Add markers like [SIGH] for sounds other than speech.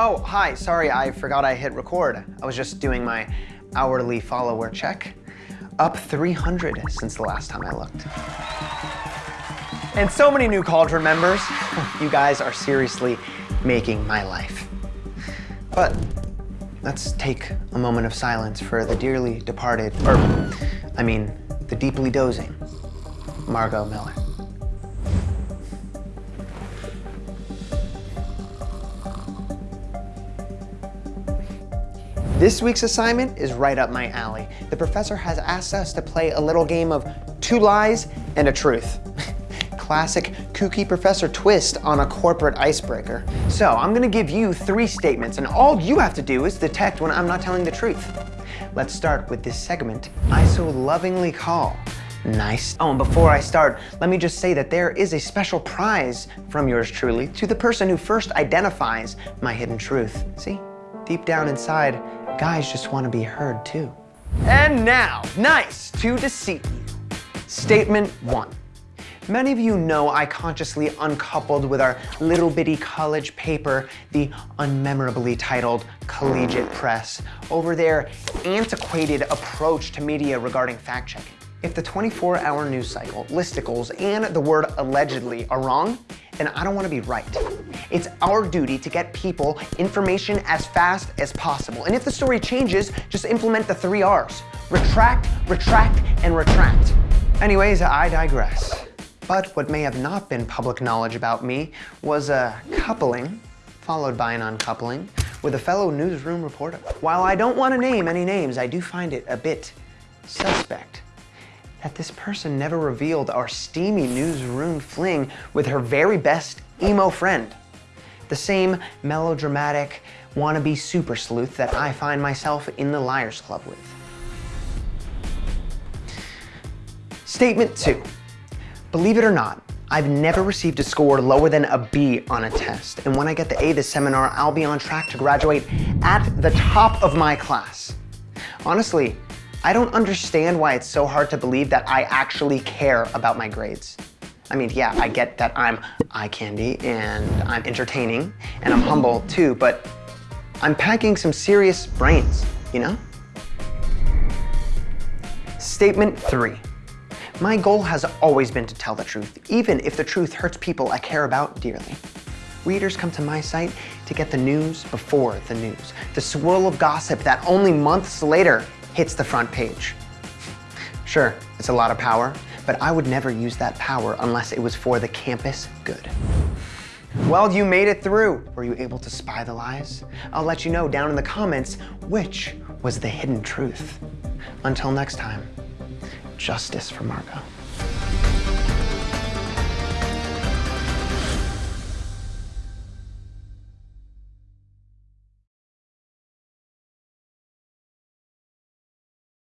Oh, hi, sorry, I forgot I hit record. I was just doing my hourly follower check. Up 300 since the last time I looked. And so many new Cauldron members. [LAUGHS] You guys are seriously making my life. But let's take a moment of silence for the dearly departed, or I mean, the deeply dozing Margot Miller. This week's assignment is right up my alley. The professor has asked us to play a little game of two lies and a truth. [LAUGHS] Classic kooky professor twist on a corporate icebreaker. So I'm gonna give you three statements and all you have to do is detect when I'm not telling the truth. Let's start with this segment I so lovingly call Nice. Oh, and before I start, let me just say that there is a special prize from yours truly to the person who first identifies my hidden truth. See? Deep down inside, Guys just want to be heard too. And now, nice to deceive you. Statement one. Many of you know I consciously uncoupled with our little bitty college paper, the unmemorably titled Collegiate Press, over their antiquated approach to media regarding fact-checking. If the 24-hour news cycle, listicles, and the word allegedly are wrong, then I don't want to be right. It's our duty to get people information as fast as possible. And if the story changes, just implement the three R's. Retract, retract, and retract. Anyways, I digress. But what may have not been public knowledge about me was a coupling, followed by an uncoupling, with a fellow newsroom reporter. While I don't want to name any names, I do find it a bit suspect that this person never revealed our steamy newsroom fling with her very best emo friend. The same melodramatic, wannabe super sleuth that I find myself in the Liars Club with. Statement two. Believe it or not, I've never received a score lower than a B on a test. And when I get the A this seminar, I'll be on track to graduate at the top of my class. Honestly, I don't understand why it's so hard to believe that I actually care about my grades. I mean, yeah, I get that I'm eye candy and I'm entertaining and I'm humble too, but I'm packing some serious brains, you know? Statement three. My goal has always been to tell the truth, even if the truth hurts people I care about dearly. Readers come to my site to get the news before the news, the swirl of gossip that only months later hits the front page. Sure, it's a lot of power, but I would never use that power unless it was for the campus good. Well, you made it through. Were you able to spy the lies? I'll let you know down in the comments which was the hidden truth. Until next time, justice for Margot.